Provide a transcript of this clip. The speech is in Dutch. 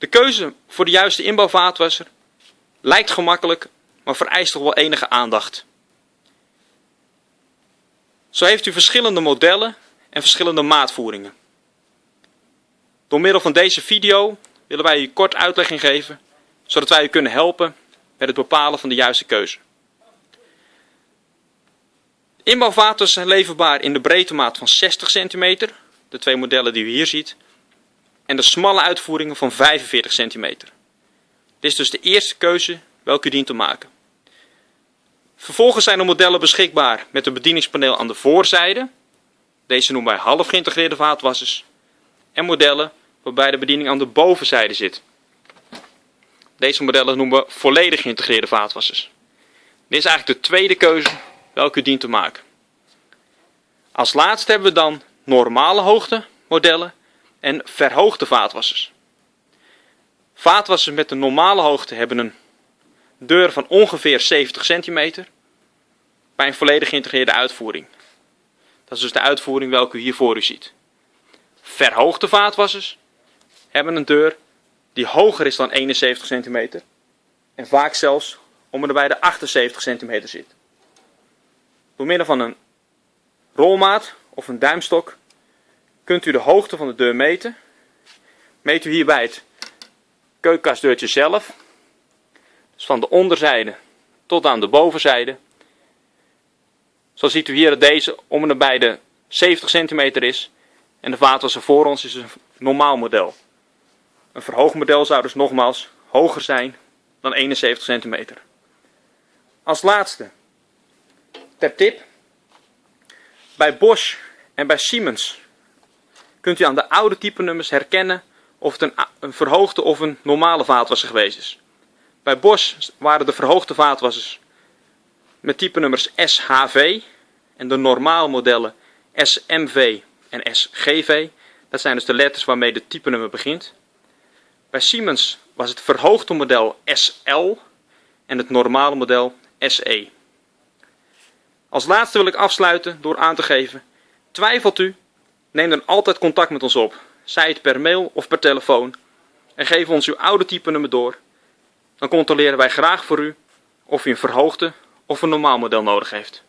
De keuze voor de juiste inbouwvaatwasser lijkt gemakkelijk, maar vereist toch wel enige aandacht. Zo heeft u verschillende modellen en verschillende maatvoeringen. Door middel van deze video willen wij u kort uitleg geven, zodat wij u kunnen helpen met het bepalen van de juiste keuze. Inbouwvaters zijn leverbaar in de breedte maat van 60 cm, de twee modellen die u hier ziet, en de smalle uitvoeringen van 45 cm. Dit is dus de eerste keuze welke u dient te maken. Vervolgens zijn er modellen beschikbaar met een bedieningspaneel aan de voorzijde. Deze noemen wij half geïntegreerde vaatwassers. En modellen waarbij de bediening aan de bovenzijde zit. Deze modellen noemen we volledig geïntegreerde vaatwassers. Dit is eigenlijk de tweede keuze welke u dient te maken. Als laatste hebben we dan normale hoogte modellen en verhoogde vaatwassers. Vaatwassers met een normale hoogte hebben een deur van ongeveer 70 centimeter bij een volledig geïntegreerde uitvoering. Dat is dus de uitvoering welke u hier voor u ziet. Verhoogde vaatwassers hebben een deur die hoger is dan 71 centimeter en vaak zelfs om en bij de 78 centimeter zit. Door middel van een rolmaat of een duimstok kunt u de hoogte van de deur meten. Meet u hierbij het keukenkastdeurtje zelf. Dus van de onderzijde tot aan de bovenzijde. Zo ziet u hier dat deze om en nabij de 70 centimeter is. En de vaatwasser voor ons is een normaal model. Een verhoogd model zou dus nogmaals hoger zijn dan 71 centimeter. Als laatste, ter tip. Bij Bosch en bij Siemens kunt u aan de oude type nummers herkennen of het een, een verhoogde of een normale vaatwasser geweest is. Bij Bosch waren de verhoogde vaatwassers met type nummers SHV en de normale modellen SMV en SGV. Dat zijn dus de letters waarmee de type nummer begint. Bij Siemens was het verhoogde model SL en het normale model SE. Als laatste wil ik afsluiten door aan te geven, twijfelt u, neem dan altijd contact met ons op, zij het per mail of per telefoon, en geef ons uw oude type nummer door. Dan controleren wij graag voor u of u een verhoogde of een normaal model nodig heeft.